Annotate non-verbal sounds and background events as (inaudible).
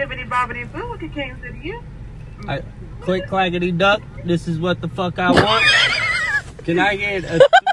Bibbity bobbity boo, what came to you? I, click clackety duck. This is what the fuck I want. Can I get a (laughs)